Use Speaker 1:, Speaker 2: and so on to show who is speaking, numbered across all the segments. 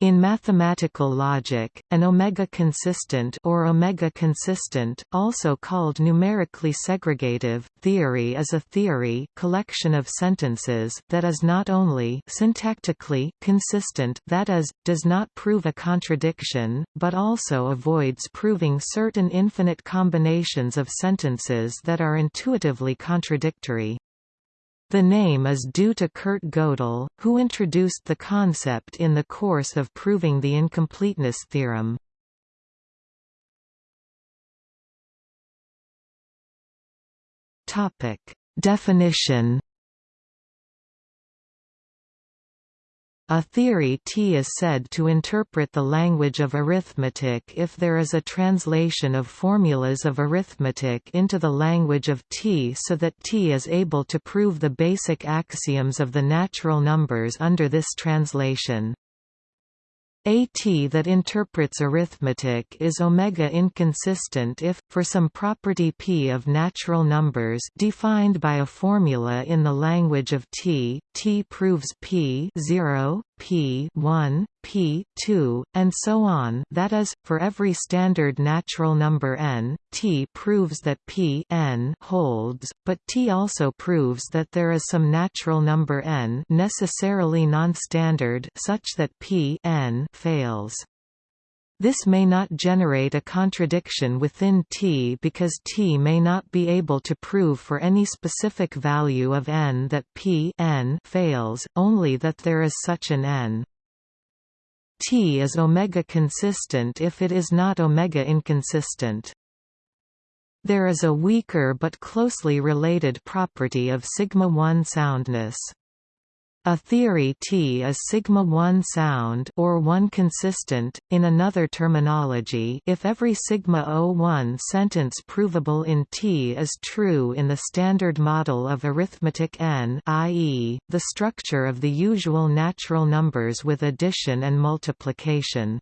Speaker 1: In mathematical logic, an omega-consistent or omega-consistent, also called numerically segregative, theory is a theory collection of sentences that is not only syntactically consistent that is, does not prove a contradiction, but also avoids proving certain infinite combinations of sentences that are intuitively contradictory. The name is due to Kurt Gödel, who introduced the concept in the course of proving the incompleteness theorem. Definition A theory T is said to interpret the language of arithmetic if there is a translation of formulas of arithmetic into the language of T so that T is able to prove the basic axioms of the natural numbers under this translation. A T that interprets arithmetic is omega inconsistent if, for some property p of natural numbers defined by a formula in the language of T, T proves p 0, p 1, p 2, and so on that is, for every standard natural number n, T proves that p n holds, but T also proves that there is some natural number n necessarily non-standard such that p n fails. This may not generate a contradiction within T because T may not be able to prove for any specific value of n that P n fails, only that there is such an n. T is omega consistent if it is not omega inconsistent. There is a weaker but closely related property of sigma-1 soundness. A theory T is sigma-1 sound or 1 consistent, in another terminology if every sigma-01 sentence provable in T is true in the standard model of arithmetic n i.e., the structure of the usual natural numbers with addition and multiplication.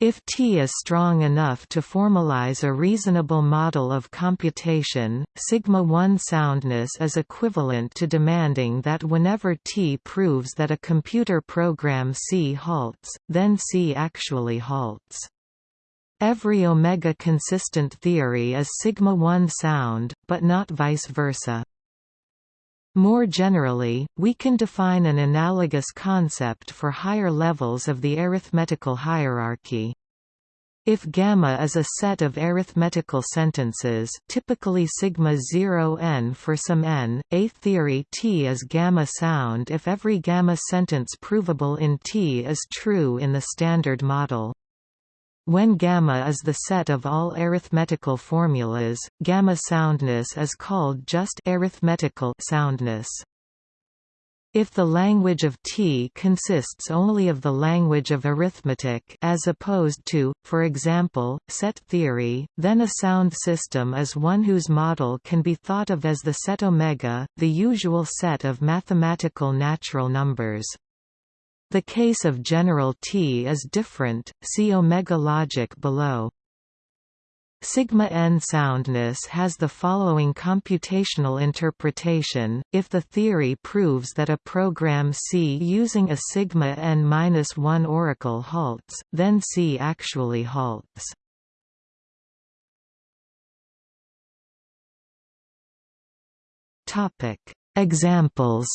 Speaker 1: If T is strong enough to formalize a reasonable model of computation, sigma-1 soundness is equivalent to demanding that whenever T proves that a computer program C halts, then C actually halts. Every omega-consistent theory is sigma-1 sound, but not vice versa. More generally, we can define an analogous concept for higher levels of the arithmetical hierarchy. If gamma is a set of arithmetical sentences typically sigma 0 n for some n, a theory T is gamma sound if every gamma sentence provable in T is true in the Standard Model. When gamma is the set of all arithmetical formulas, gamma soundness is called just arithmetical soundness. If the language of T consists only of the language of arithmetic as opposed to, for example, set theory, then a sound system is one whose model can be thought of as the set omega, the usual set of mathematical natural numbers. The case of general T is different, see omega logic below. Sigma n soundness has the following computational interpretation, if the theory proves that a program C using a sigma n-1 oracle halts, then C actually halts. Examples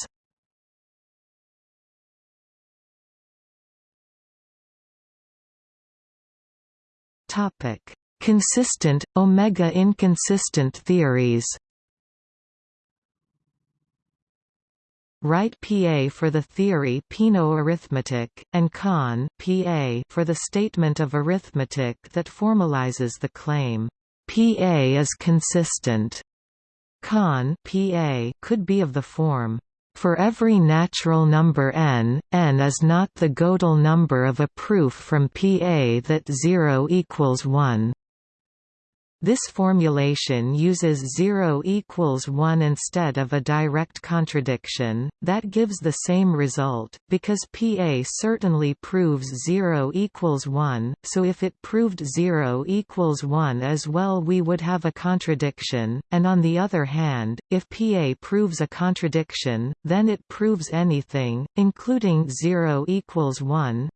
Speaker 1: Topic: Consistent omega inconsistent theories. Write PA for the theory Peano arithmetic, and Con PA for the statement of arithmetic that formalizes the claim, PA is consistent. Con PA could be of the form, for every natural number n, n is not the Gödel number of a proof from Pa that 0 equals 1. This formulation uses 0 equals 1 instead of a direct contradiction, that gives the same result, because PA certainly proves 0 equals 1, so if it proved 0 equals 1 as well we would have a contradiction, and on the other hand, if PA proves a contradiction, then it proves anything, including 0 equals 1,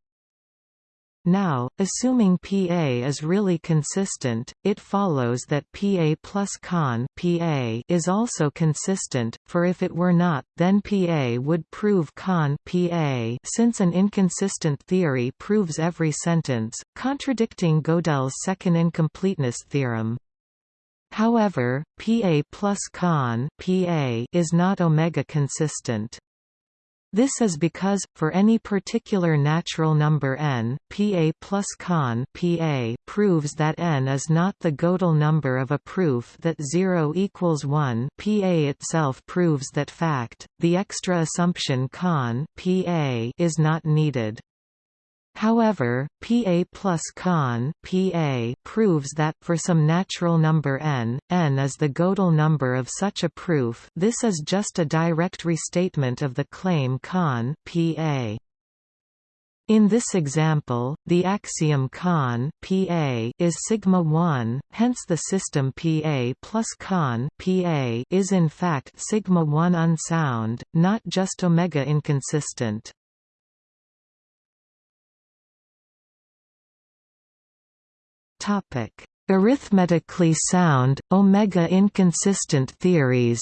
Speaker 1: Now, assuming PA is really consistent, it follows that PA plus con PA is also consistent, for if it were not, then PA would prove con PA since an inconsistent theory proves every sentence, contradicting Gödel's second incompleteness theorem. However, PA plus con PA is not omega consistent. This is because, for any particular natural number n, Pa plus con Pa proves that n is not the Gödel number of a proof that 0 equals 1 Pa itself proves that fact, the extra assumption con Pa is not needed. However, Pa plus con Pa proves that, for some natural number n, n is the Gödel number of such a proof this is just a direct restatement of the claim con Pa. In this example, the axiom con Pa is sigma 1, hence the system Pa plus con Pa is in fact sigma 1 unsound, not just omega inconsistent. Topic: Arithmetically sound, omega inconsistent theories.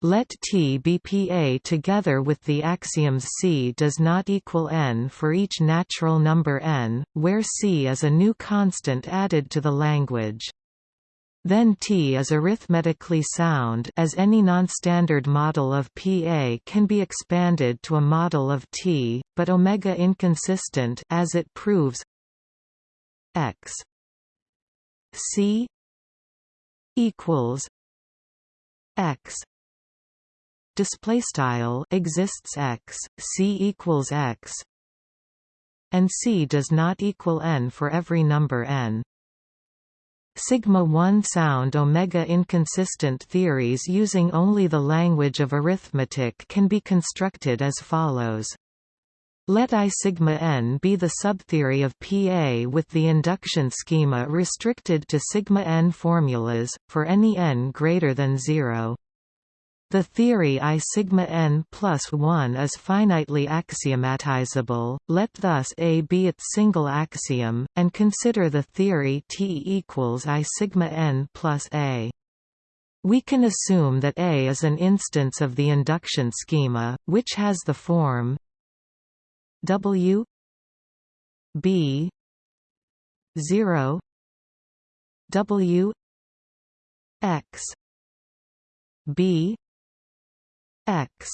Speaker 1: Let T be Pa together with the axioms C does not equal n for each natural number n, where C is a new constant added to the language. Then T is arithmetically sound as any nonstandard model of PA can be expanded to a model of T, but omega inconsistent as it proves x C equals x. Display style exists x c equals x and c does not equal n for every number n Sigma 1 sound omega inconsistent theories using only the language of arithmetic can be constructed as follows. Let I sigma n be the subtheory of PA with the induction schema restricted to sigma n formulas, for any n greater than 0. The theory I sigma n plus 1 is finitely axiomatizable, let thus A be its single axiom, and consider the theory T equals I sigma n plus A. We can assume that A is an instance of the induction schema, which has the form W B 0 W X B x.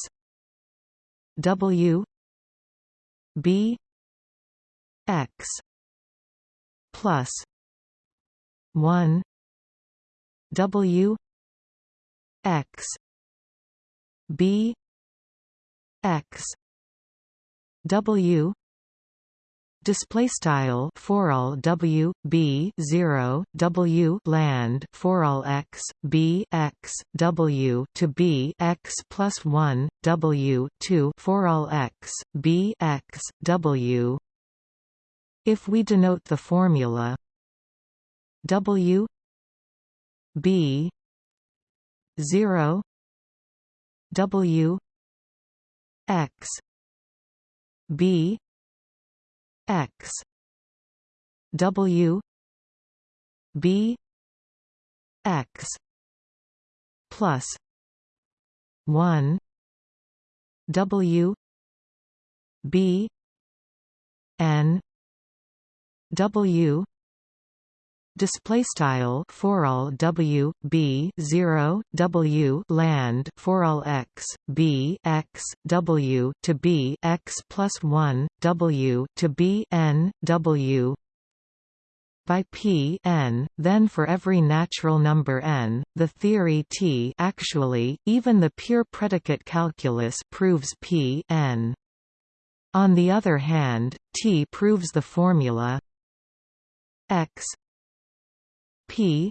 Speaker 1: W. B. X. Plus 1 w x b x w display style for all w b 0 w land for all x b x w to b x plus 1 w 2 for all x b x w. If we denote the formula w b 0 w x b x. W. B. X. Plus 1 w. B. N. W display style for all w b 0 w land for all x b x w to b x plus 1 w to b n w by p n, then for every natural number n, the theory T actually, even the pure predicate calculus proves p n. On the other hand, T proves the formula x p.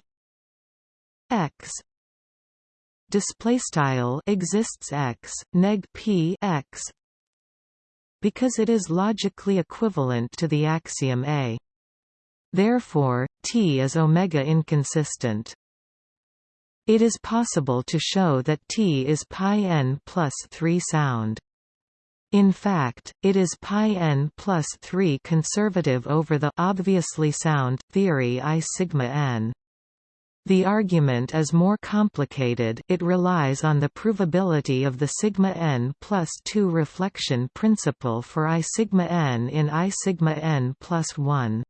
Speaker 1: X. Display style exists x neg p x. Because it is logically equivalent to the axiom a. Therefore t is omega inconsistent. It is possible to show that t is pi n plus 3 sound In fact, it is pi n plus 3 conservative over the obviously sound theory I sigma n. The argument is more complicated it relies on the provability of the sigma n plus 2 reflection principle for I sigma n in I sigma n plus 1.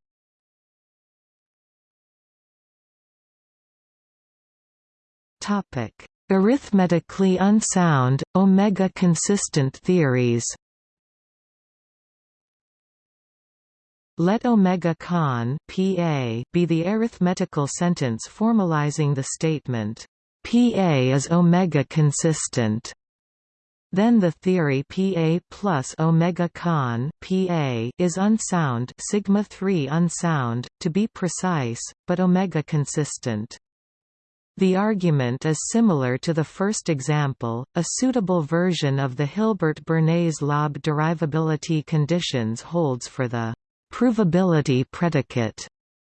Speaker 1: Topic Arithmetically unsound, omega-consistent theories Let omega con PA be the arithmetical sentence formalizing the statement, PA is omega consistent. Then the theory PA plus omega con PA is unsound sigma 3 unsound, to be precise, but omega consistent. The argument is similar to the first example. A suitable version of the Hilbert-Bernays-Löb derivability conditions holds for the provability predicate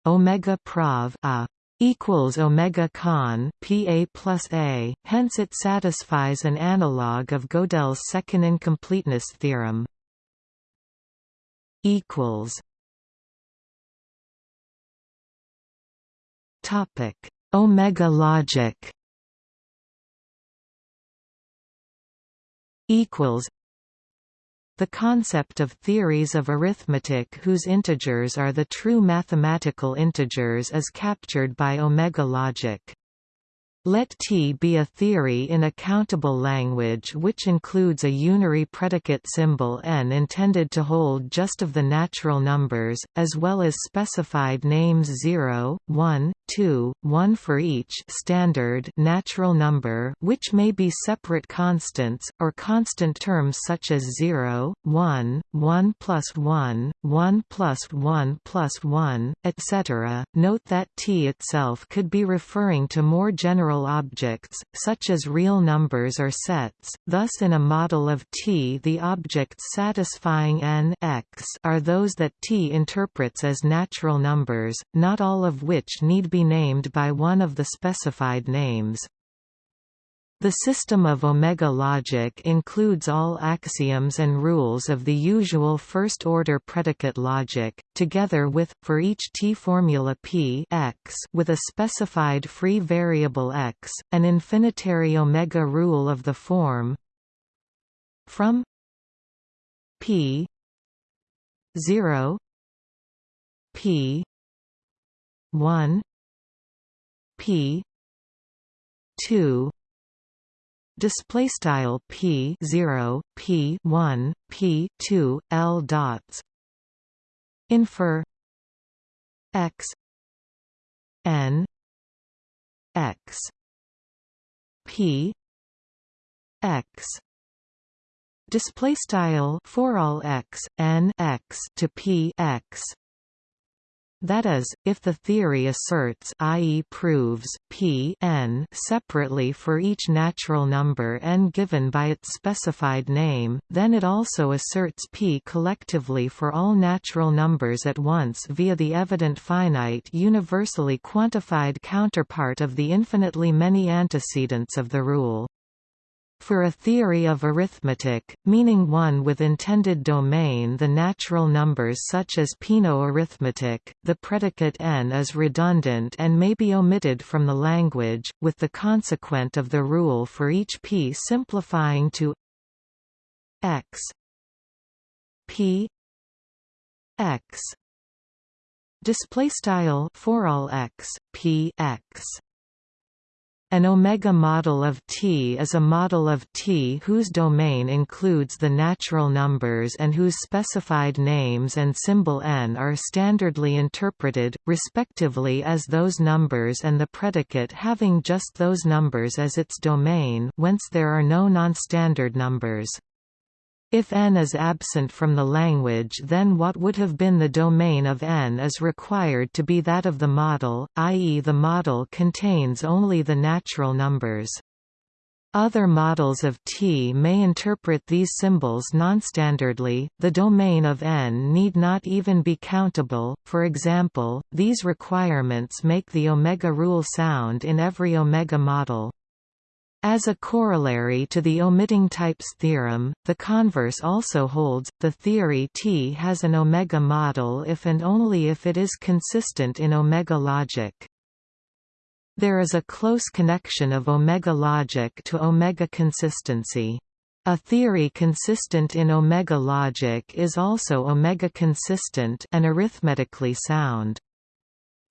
Speaker 1: omega prov a equals omega con pa plus a. Hence, it satisfies an analog of Gödel's second incompleteness theorem. Equals. Topic Omega logic equals the concept of theories of arithmetic whose integers are the true mathematical integers is captured by omega logic. Let T be a theory in a countable language which includes a unary predicate symbol n intended to hold just of the natural numbers, as well as specified names 0, 1, 2, 1 for each standard natural number which may be separate constants, or constant terms such as 0, 1, 1 plus 1, 1 plus 1 plus 1, etc. Note that T itself could be referring to more general objects, such as real numbers or sets, thus in a model of T the objects satisfying n x are those that T interprets as natural numbers, not all of which need be named by one of the specified names. The system of omega logic includes all axioms and rules of the usual first-order predicate logic, together with, for each T-formula p x with a specified free variable x, an infinitary omega rule of the form from p 0 p 1 p 2 display style p 0 p 1 p 2 l dots. Infer x n x p x. Display style for all x n x to p x that is, if the theory asserts i.e. proves p n separately for each natural number n given by its specified name, then it also asserts p collectively for all natural numbers at once via the evident finite universally quantified counterpart of the infinitely many antecedents of the rule. For a theory of arithmetic, meaning one with intended domain the natural numbers such as Peano arithmetic, the predicate n is redundant and may be omitted from the language, with the consequent of the rule for each p simplifying to x p x. Display style for all x p x an omega model of T is a model of T whose domain includes the natural numbers and whose specified names and symbol n are standardly interpreted, respectively as those numbers and the predicate having just those numbers as its domain whence there are no nonstandard numbers. If n is absent from the language then what would have been the domain of n is required to be that of the model, i.e. the model contains only the natural numbers. Other models of T may interpret these symbols nonstandardly. The domain of n need not even be countable. For example, these requirements make the omega rule sound in every omega model. As a corollary to the omitting types theorem, the converse also holds, the theory T has an omega model if and only if it is consistent in omega logic. There is a close connection of omega logic to omega consistency. A theory consistent in omega logic is also omega consistent and arithmetically sound.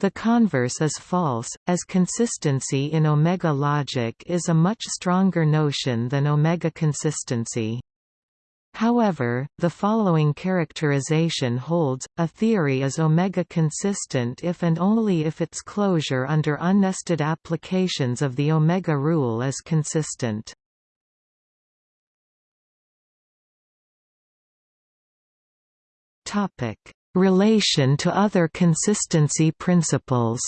Speaker 1: The converse is false, as consistency in omega logic is a much stronger notion than omega consistency. However, the following characterization holds, a theory is omega consistent if and only if its closure under unnested applications of the omega rule is consistent. Relation to other consistency principles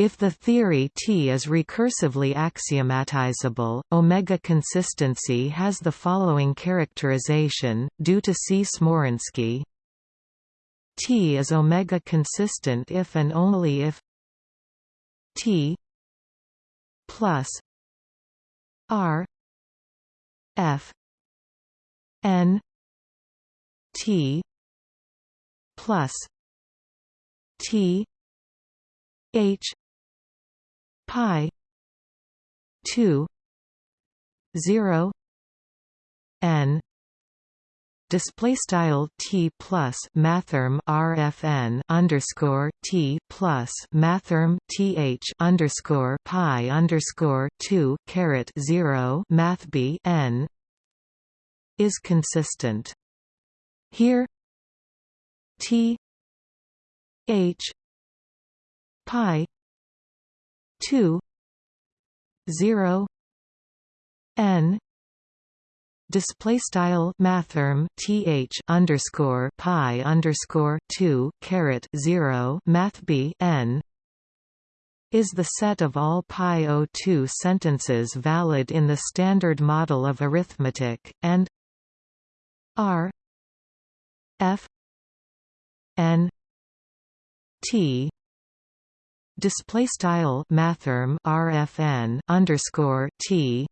Speaker 1: If the theory T is recursively axiomatizable, omega consistency has the following characterization, due to C. Smoryński T is omega consistent if and only if T plus R F N T plus T H pi two zero N display style t plus mathrm rfn underscore t plus mathrm th underscore pi underscore two caret zero math b n is consistent. Here T H pi 2 0 n display style mathrm th underscore pi underscore 2 caret 0 math b n is the set of all pi o2 sentences valid in the standard model of arithmetic and R F N T. Display style mathrm RFN underscore T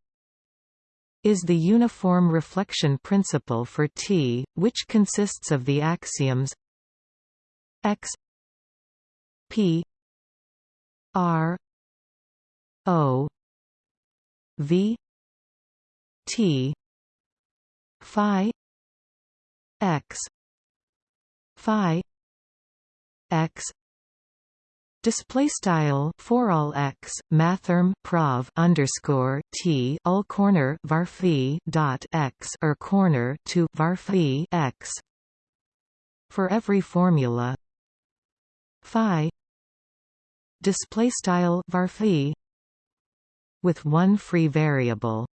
Speaker 1: is the uniform reflection principle for T, which consists of the axioms X P R O V T Phi x. Phi. X. Display style for all x mathrm prov underscore t all corner varphi dot x or corner to varphi x. For every formula. Phi. Display style varphi with one free variable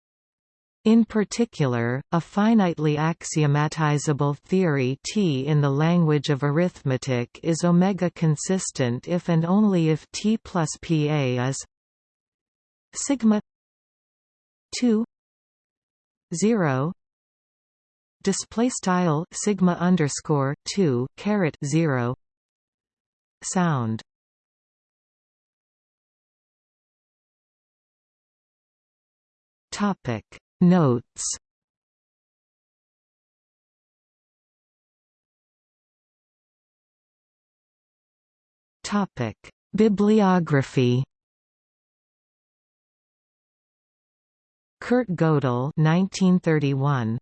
Speaker 1: in particular, a finitely axiomatizable theory T in the language of arithmetic is omega consistent if and only if T plus PA is sigma 2 0 display style sigma underscore 2 caret 0 sound. Topic Notes Topic: Bibliography. Kurt Gödel 1931.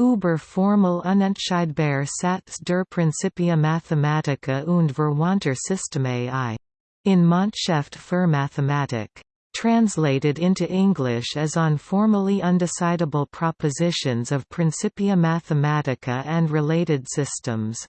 Speaker 1: Über formel unentscheidbare Satz der Principia Mathematica und Verwandter Systeme I. In Monatshefte für Mathematik translated into English as on formally undecidable propositions of Principia Mathematica and related systems.